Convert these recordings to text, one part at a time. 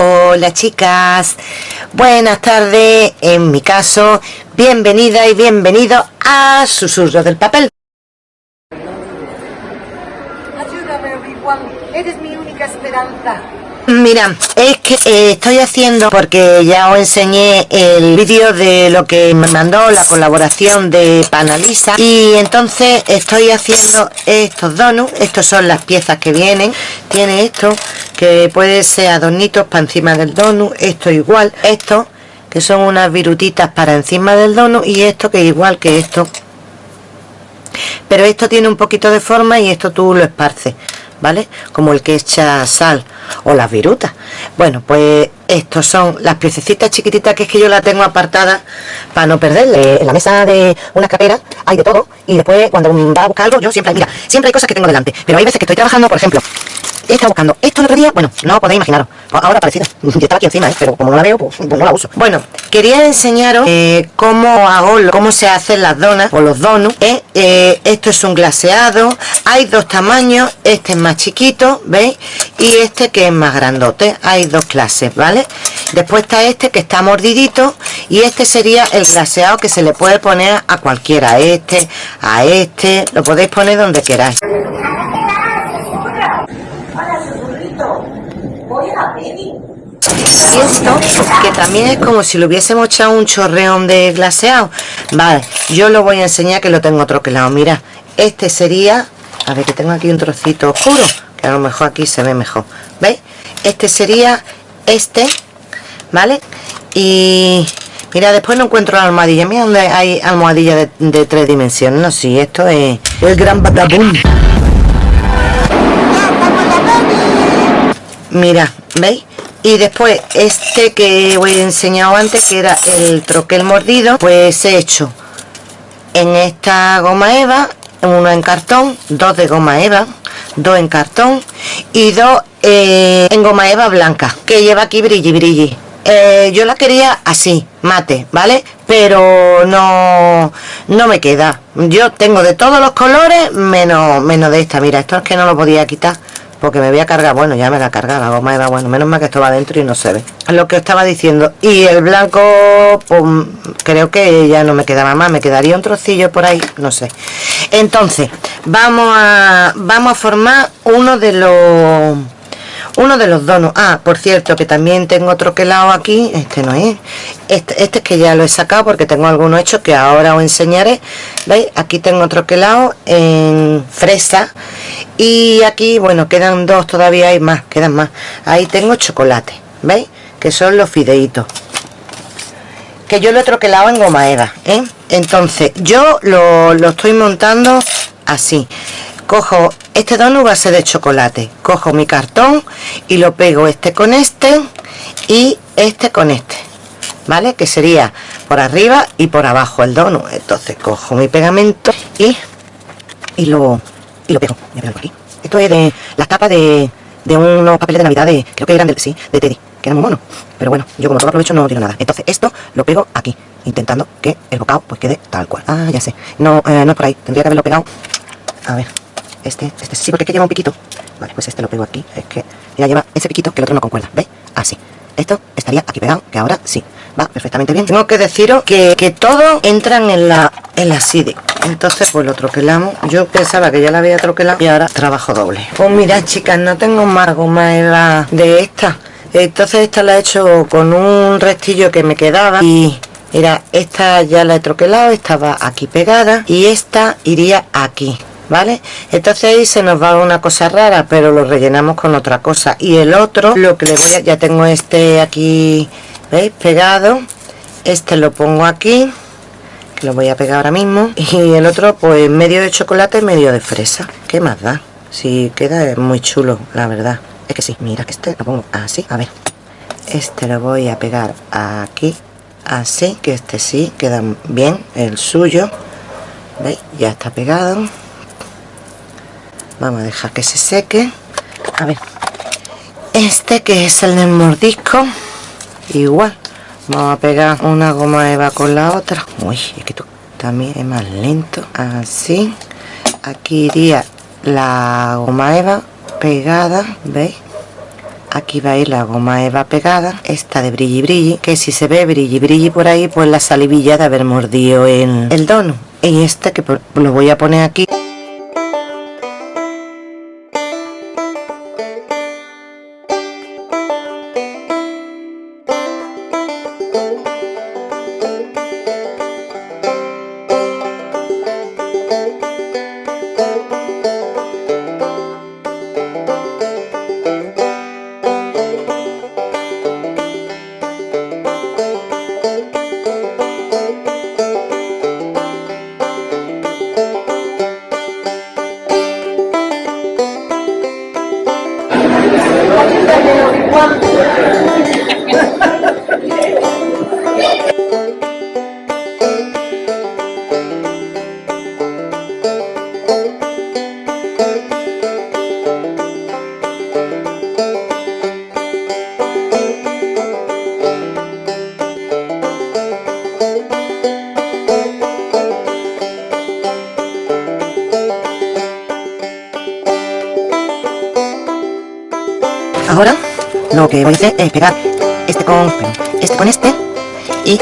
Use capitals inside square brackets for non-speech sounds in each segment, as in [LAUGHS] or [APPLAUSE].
Hola chicas, buenas tardes, en mi caso, bienvenida y bienvenido a Susurro del Papel. Ayúdame. Eres mi única esperanza. Mira, es que eh, estoy haciendo, porque ya os enseñé el vídeo de lo que me mandó la colaboración de Panalisa y entonces estoy haciendo estos donuts, estos son las piezas que vienen, tiene esto que puede ser adornitos para encima del donut, esto igual, esto que son unas virutitas para encima del donut y esto que igual que esto pero esto tiene un poquito de forma y esto tú lo esparces ¿vale? Como el que echa sal o las virutas. Bueno, pues estos son las piececitas chiquititas que es que yo la tengo apartada para no perderle. En la mesa de una carrera hay de todo y después cuando va a buscar algo yo siempre, mira, siempre hay cosas que tengo delante. Pero hay veces que estoy trabajando, por ejemplo, he buscando esto el otro bueno, no podéis imaginaros, pues ahora parecida, yo estaba aquí encima, ¿eh? pero como no la veo, pues, pues, no la uso. Bueno, quería enseñaros eh, cómo hago, cómo se hacen las donas o los donuts. ¿eh? Eh, esto es un glaseado, hay dos tamaños, este es más chiquito, ¿veis? Y este que es más grandote, hay dos clases, ¿vale? Después está este que está mordidito y este sería el glaseado que se le puede poner a cualquiera, a este, a este, lo podéis poner donde queráis. Y esto, que también es como si lo hubiésemos echado un chorreón de glaseado. Vale, yo lo voy a enseñar que lo tengo troquelado. Mira, este sería... A ver, que tengo aquí un trocito oscuro, que a lo mejor aquí se ve mejor. ¿Veis? Este sería este, ¿vale? Y... Mira, después no encuentro la almohadilla. Mira donde hay almohadilla de, de tres dimensiones. No, sí, esto es el gran batabum. Mira, ¿veis? Y después este que os he enseñado antes que era el troquel mordido pues he hecho en esta goma eva uno en cartón dos de goma eva dos en cartón y dos eh, en goma eva blanca que lleva aquí brilli brilli. Eh, yo la quería así mate vale pero no no me queda. Yo tengo de todos los colores menos menos de esta. Mira esto es que no lo podía quitar porque me voy a cargar, bueno ya me la carga la goma era bueno, menos mal que esto va adentro y no se ve. Lo que estaba diciendo y el blanco pues, creo que ya no me quedaba más, me quedaría un trocillo por ahí, no sé. Entonces vamos a vamos a formar uno de los uno de los donos ah por cierto que también tengo otro quelado aquí. Este no es. Este, este es que ya lo he sacado porque tengo algunos hechos que ahora os enseñaré. Veis aquí tengo otro quelado en fresa. Y aquí bueno quedan dos todavía hay más quedan más. Ahí tengo chocolate veis que son los fideitos. Que yo lo he troquelado en goma eva ¿eh? entonces yo lo, lo estoy montando así cojo este donut va a ser de chocolate. Cojo mi cartón y lo pego este con este y este con este vale que sería por arriba y por abajo el donut. Entonces cojo mi pegamento y y lo y lo pego. Aquí. Esto es de las tapas de, de unos papeles de navidad de creo que eran del sí de Teddy que eran muy monos. Pero bueno yo como todo aprovecho no tiro nada. Entonces esto lo pego aquí intentando que el bocado pues quede tal cual. Ah ya sé. No, eh, no es por ahí. Tendría que haberlo pegado. A ver este, este sí porque es que lleva un piquito. Vale pues este lo pego aquí es que ya lleva ese piquito que el otro no concuerda ¿veis? así. Esto estaría aquí pegado que ahora sí. Va perfectamente bien. Tengo que deciros que, que todo entran en la en la CD entonces pues lo troquelamos. Yo pensaba que ya la había troquelado y ahora trabajo doble. Pues mirad chicas no tengo más goma de esta. Entonces esta la he hecho con un restillo que me quedaba y mira esta ya la he troquelado estaba aquí pegada y esta iría aquí ¿vale? Entonces ahí se nos va una cosa rara, pero lo rellenamos con otra cosa. Y el otro, lo que le voy a... Ya tengo este aquí, ¿veis? Pegado. Este lo pongo aquí, que lo voy a pegar ahora mismo. Y el otro, pues medio de chocolate, medio de fresa. ¿Qué más da? Si queda muy chulo, la verdad. Es que sí, mira este lo pongo así, a ver. Este lo voy a pegar aquí, así, que este sí, queda bien, el suyo. ¿Veis? Ya está pegado vamos a dejar que se seque. A ver. Este que es el del mordisco igual. Vamos a pegar una goma eva con la otra. Uy es que esto también es más lento. Así. Aquí iría la goma eva pegada veis aquí va a ir la goma eva pegada esta de brilli brilli que si se ve brilli brilli por ahí pues la salivilla de haber mordido el, el dono. Y este que lo voy a poner aquí voy a hacer es pegar este con este con este y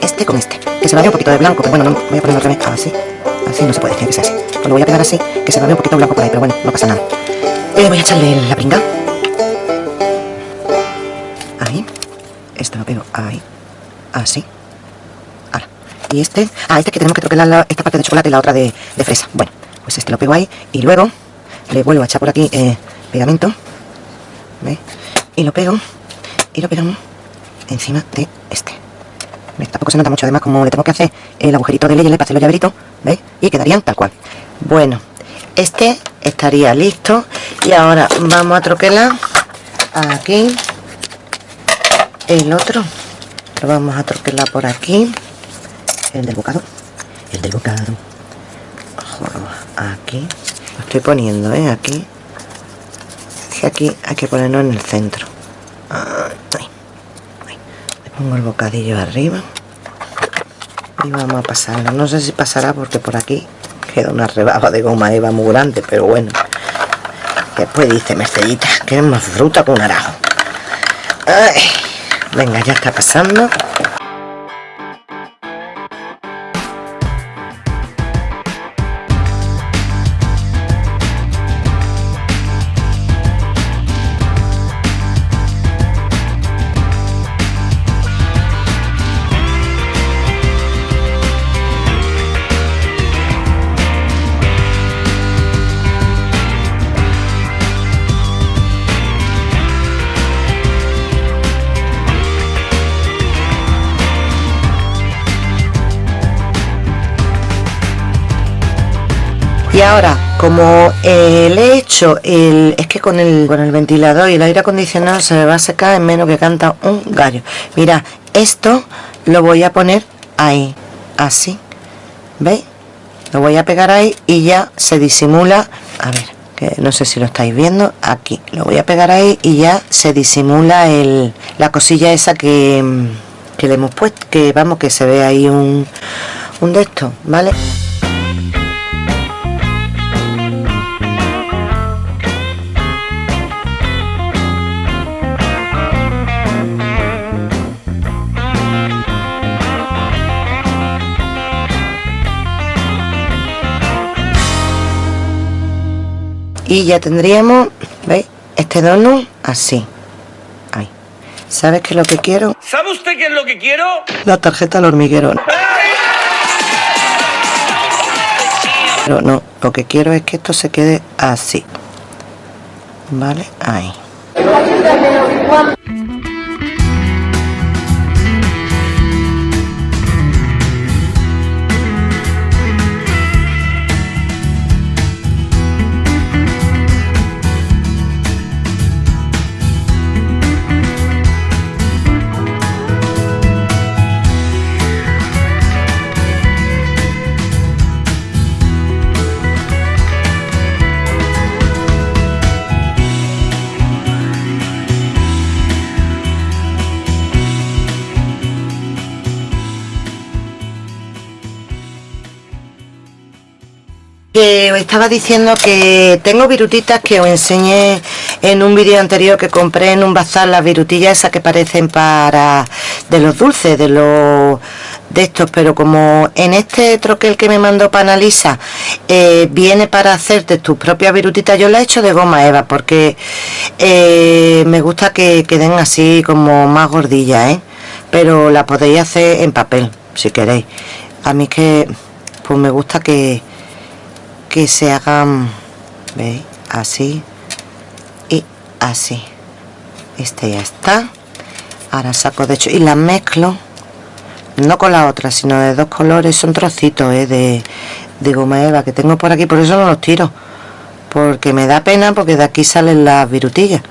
este con este que se va a ver un poquito de blanco pero bueno no voy a ponerlo otra vez así así no se puede tiene que ser así. Pues lo voy a pegar así que se va a ver un poquito blanco por ahí pero bueno no pasa nada. Eh, voy a echarle la pinga ahí esto lo pego ahí así. Ahora y este ah este que tenemos que troquelar la, esta parte de chocolate y la otra de, de, fresa. Bueno pues este lo pego ahí y luego le vuelvo a echar por aquí eh, pegamento ¿Veis? y lo pego y lo pegamos encima de este. Tampoco se nota mucho además como le tengo que hacer el agujerito de leyes para hacer los llaveritos ¿veis? y quedarían tal cual. Bueno este estaría listo y ahora vamos a troquelar aquí. El otro lo vamos a troquelar por aquí. El del bocado. El del bocado. Aquí. Lo estoy poniendo ¿eh? aquí aquí hay que ponerlo en el centro. Le pongo el bocadillo arriba. Y vamos a pasarlo no sé si pasará porque por aquí queda una rebaba de goma eva muy grande pero bueno. Después dice Mercedita que es más fruta con un arajo venga ya está pasando y ahora como eh, le he hecho el es que con el con el ventilador y el aire acondicionado se me va a secar en menos que canta un gallo. Mira esto lo voy a poner ahí así veis lo voy a pegar ahí y ya se disimula. A ver que no sé si lo estáis viendo aquí. Lo voy a pegar ahí y ya se disimula el la cosilla esa que, que le hemos puesto que vamos que se ve ahí un, un de estos vale y ya tendríamos veis este donut así. Ahí. Sabes qué es lo que quiero sabe usted qué es lo que quiero la tarjeta al hormiguero. Pero no lo que quiero es que esto se quede así. Vale ahí que os estaba diciendo que tengo virutitas que os enseñé en un vídeo anterior que compré en un bazar las virutillas esas que parecen para de los dulces de los de estos pero como en este troquel que me mandó Panalisa eh, viene para hacerte tus propias virutitas yo la he hecho de goma eva porque eh, me gusta que queden así como más gordillas ¿eh? pero la podéis hacer en papel si queréis a mí que pues me gusta que que se hagan veis así y así. Este ya está. Ahora saco de hecho y las mezclo no con la otra sino de dos colores. Son trocitos ¿eh? de, de goma eva que tengo por aquí por eso no los tiro porque me da pena porque de aquí salen las virutillas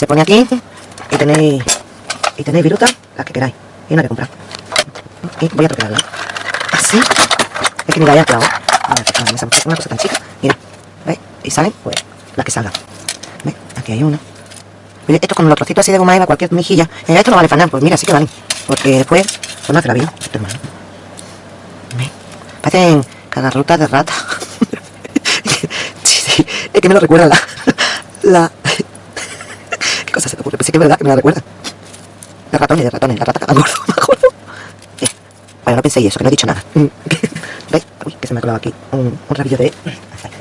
se pone aquí y tenéis y tenéis viruta, las que queráis, y una que comprar. Y voy a troquearla. Así. Es que mira, ya clavo. Una cosa tan chica. Mira, ¿veis? Y salen, pues, las que salgan. ¿Veis? Aquí hay una. Esto con los trocitos así de goma eva, cualquier mejilla. Eh, esto no vale para nada, pues mira, sí que vale. Porque después, pues no hace la vida. Esto hermano. ¿Veis? Parecen cagarrutas de rata. [LAUGHS] Es que me lo recuerda la, la, se te ocurre? Pues sí que es verdad que me la recuerda. De ratones, de ratones, la rata [LAUGHS] me acuerdo. Bien. Bueno, no penséis eso, que no he dicho nada. [LAUGHS] ¿Veis? Uy, que se me ha colado aquí un, un rabillo de...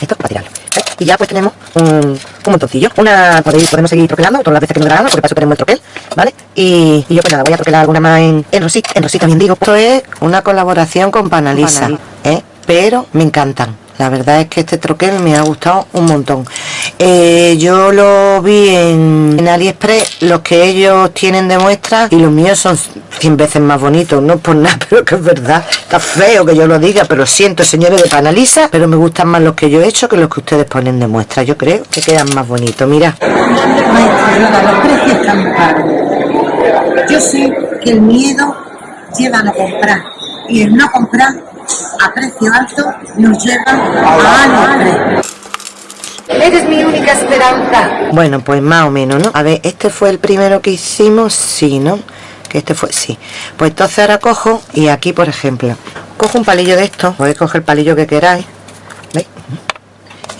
Esto para tirarlo. ¿Veis? Y ya pues tenemos un, un montoncillo. Una, podéis, podemos seguir troquelando todas las veces que nos grabamos, porque para eso tenemos el troquel, ¿vale? Y, y, yo pues nada, voy a troquelar alguna más en, en rosita, en rosita bien digo. Esto es una colaboración con Panalisa, ¿eh? Pero me encantan la verdad es que este troquel me ha gustado un montón. Eh, yo lo vi en, AliExpress los que ellos tienen de muestra y los míos son 100 veces más bonitos. No por nada [LAUGHS] pero que es verdad. Está feo que yo lo diga pero siento señores de Panalisa pero me gustan más los que yo he hecho que los que ustedes ponen de muestra. Yo creo que quedan más bonitos. Mira. Yo sé que el miedo lleva a comprar y el no comprar a precio alto nos lleva a AliExpress. Eres mi única esperanza. Bueno, pues más o menos, ¿no? A ver, este fue el primero que hicimos, sí, ¿no? Que este fue, sí. Pues entonces ahora cojo y aquí, por ejemplo, cojo un palillo de esto, podéis coger el palillo que queráis, ¿veis?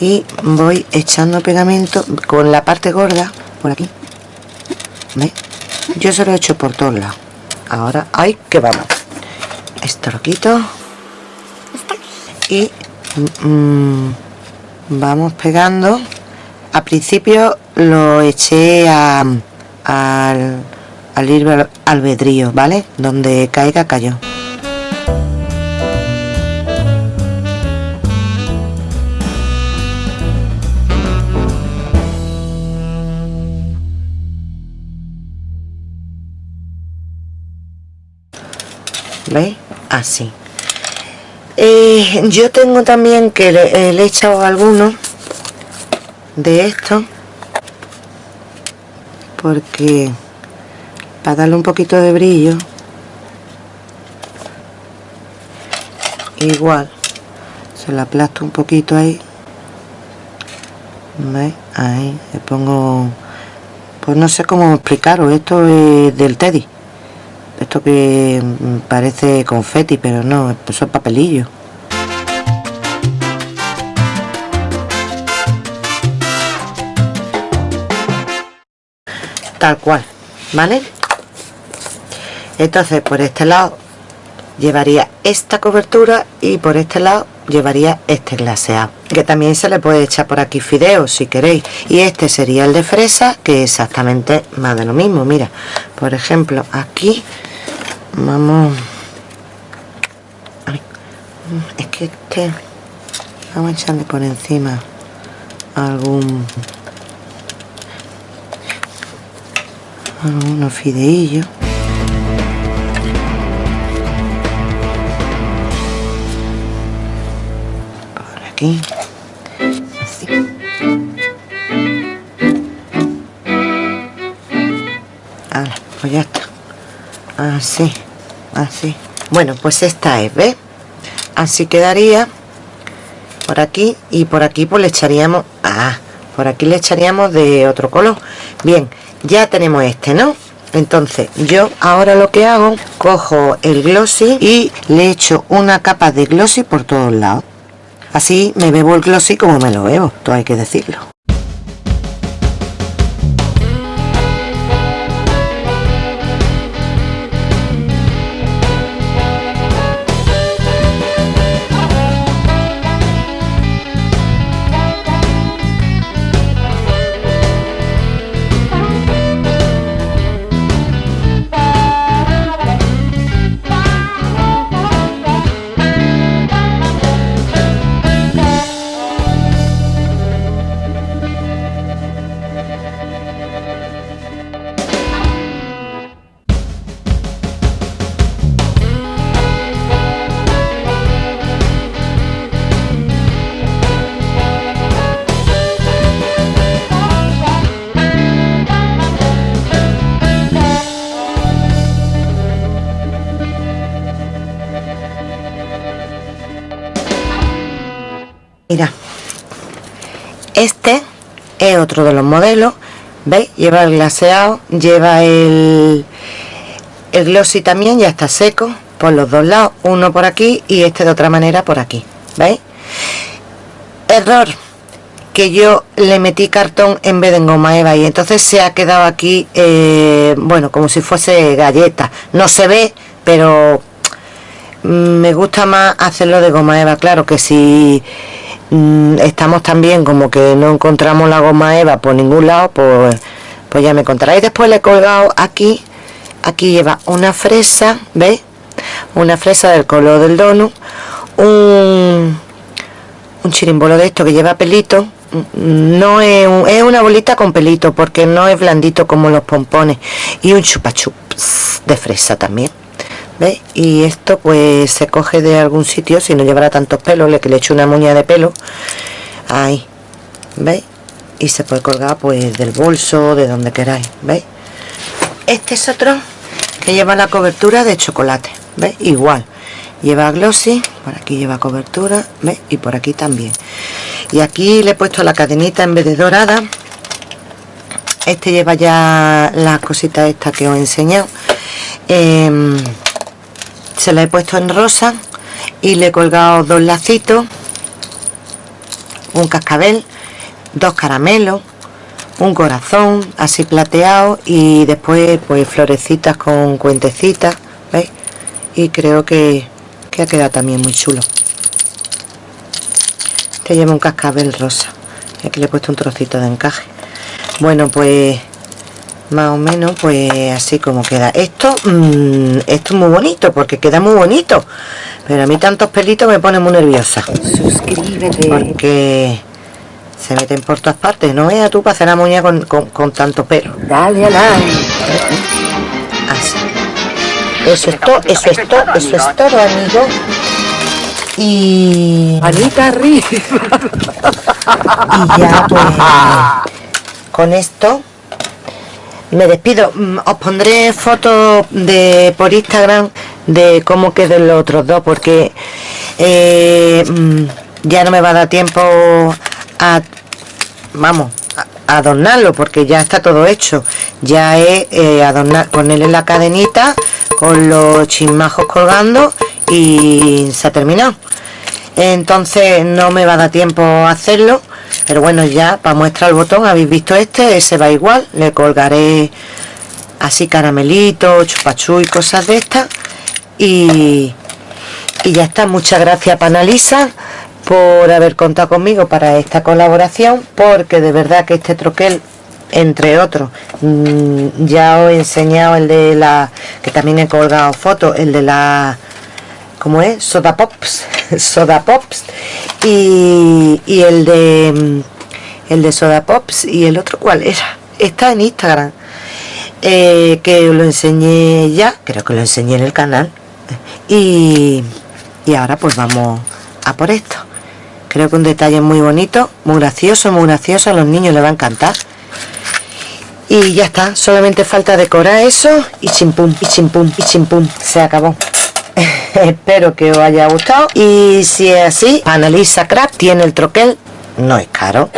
Y voy echando pegamento con la parte gorda, por aquí, ¿veis? Yo se lo he hecho por todos lados. Ahora, ¡ay, que vamos! Esto lo quito y mmm, vamos pegando. Al principio lo eché a, al, al libre albedrío vale donde caiga cayó así eh, yo tengo también que le, he echado algunos de estos porque para darle un poquito de brillo igual se lo aplasto un poquito ahí ahí le pongo pues no sé cómo explicaros esto es del teddy esto que parece confeti pero no, eso es papelillo. Tal cual vale entonces por este lado llevaría esta cobertura y por este lado llevaría este glaseado que también se le puede echar por aquí fideos si queréis. Y este sería el de fresa que exactamente más de lo mismo. Mira por ejemplo aquí vamos es que este vamos a echarle por encima algún algunos fideillos aquí. Así. Ahora, pues ya está. Así así bueno pues esta es ¿ves? así quedaría por aquí y por aquí pues le echaríamos ah, por aquí le echaríamos de otro color. Bien ya tenemos este no entonces yo ahora lo que hago cojo el glossy y le echo una capa de glossy por todos lados así me bebo el glossy como me lo bebo todo hay que decirlo mira este es otro de los modelos veis lleva el glaseado lleva el el glossy también ya está seco por los dos lados uno por aquí y este de otra manera por aquí veis error que yo le metí cartón en vez de goma eva y entonces se ha quedado aquí eh, bueno como si fuese galleta. No se ve pero mm, me gusta más hacerlo de goma eva claro que si Mm, estamos también como que no encontramos la goma eva por ningún lado pues, pues ya me contaréis. Después le he colgado aquí aquí lleva una fresa ¿veis? una fresa del color del donut un, un chirimbolo de esto que lleva pelito. Mm, no es, es una bolita con pelito porque no es blandito como los pompones. Y un chupachups de fresa también ¿Veis? Y esto pues se coge de algún sitio, si no llevará tantos pelos, le que le echo una muña de pelo. Ahí, ¿veis? Y se puede colgar pues del bolso, de donde queráis, ¿veis? Este es otro que lleva la cobertura de chocolate, ¿veis? Igual, lleva glossy, por aquí lleva cobertura, ¿veis? Y por aquí también. Y aquí le he puesto la cadenita en vez de dorada. Este lleva ya las cositas estas que os he enseñado. Eh, se la he puesto en rosa y le he colgado dos lacitos un cascabel dos caramelos un corazón así plateado y después pues florecitas con cuentecitas ¿veis? y creo que, que ha quedado también muy chulo este lleva un cascabel rosa y aquí le he puesto un trocito de encaje bueno pues más o menos pues así como queda. Esto mm, esto es muy bonito porque queda muy bonito pero a mí tantos pelitos me pone muy nerviosa. Suscríbete. Porque se meten por todas partes no veas tú para hacer la muñeca con, con, tanto pelo dale a like así. Eso es todo eso es todo eso es todo amigo. Y Anita arriba. [LAUGHS] Y ya pues con esto me despido. Mm, os pondré fotos de por instagram de cómo queden los otros dos porque eh, mm, ya no me va a dar tiempo a vamos a adornarlo porque ya está todo hecho. Ya es eh, adornar ponerle la cadenita con los chismajos colgando y se ha terminado. Entonces no me va a dar tiempo a hacerlo pero bueno ya para muestra el botón habéis visto este ese va igual le colgaré así caramelito chupachú y cosas de estas y, y ya está. Muchas gracias Panalisa por haber contado conmigo para esta colaboración porque de verdad que este troquel entre otros mm, ya os he enseñado el de la que también he colgado fotos el de la como es? Soda Pops [LAUGHS] Soda Pops y, y, el de el de Soda Pops y el otro cuál era está en Instagram. Eh, que lo enseñé ya creo que lo enseñé en el canal. Y, y ahora pues vamos a por esto. Creo que un detalle muy bonito muy gracioso muy gracioso a los niños les va a encantar. Y ya está solamente falta decorar eso y chimpum y chimpum y chimpum se acabó [LAUGHS] espero que os haya gustado. Y si es así Analisa Craft tiene el troquel. No es caro.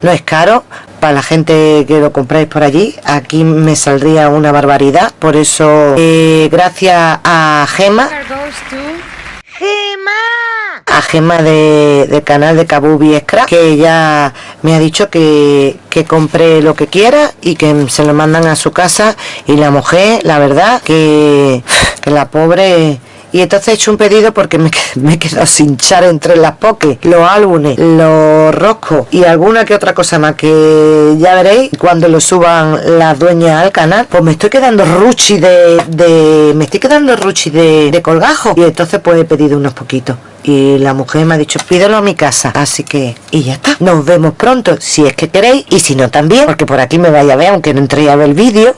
No es caro. Para la gente que lo compráis por allí aquí me saldría una barbaridad. Por eso eh, gracias a Gema. A Gema de, canal de Kabubi Scrap que ella me ha dicho que, que compre lo que quiera y que se lo mandan a su casa. Y la mujer la verdad que, que la pobre. Y entonces he hecho un pedido porque me, [LAUGHS] me he quedado sin char entre las pokés, los álbumes, los roscos y alguna que otra cosa más que ya veréis cuando lo suban las dueñas al canal, pues me estoy quedando ruchi de, de me estoy quedando ruchi de, de colgajo. Y entonces pues he pedido unos poquitos y la mujer me ha dicho pídelo a mi casa así que y ya está. Nos vemos pronto si es que queréis y si no también porque por aquí me vaya a ver aunque no entré a ver el vídeo.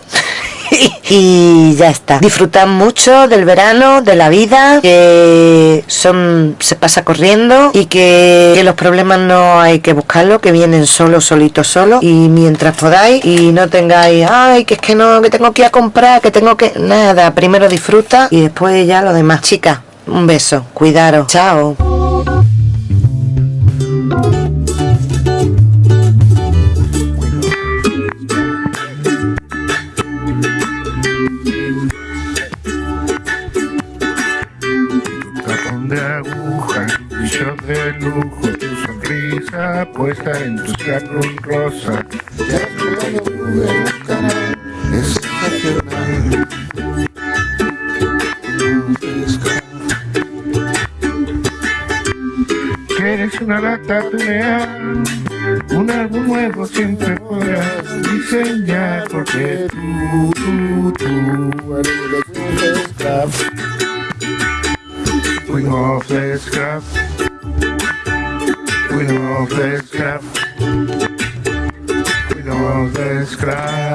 [LAUGHS] Y ya está. Disfrutan mucho del verano de la vida que son se pasa corriendo y que, que los problemas no hay que buscarlo que vienen solo solitos solo. Y mientras podáis y no tengáis ay que es que no que tengo que ir a comprar que tengo que nada primero disfruta y después ya lo demás. Chicas un beso cuidaros chao Tapón de aguja, bicho de lujo, tu sonrisa puesta en tu scrapbook rosa. Ya una lata tunea, un álbum nuevo siempre podrás diseñar porque tú, tú, tú eres scrap. Queen of the scrap. Queen of the scrap. Queen of the scrap.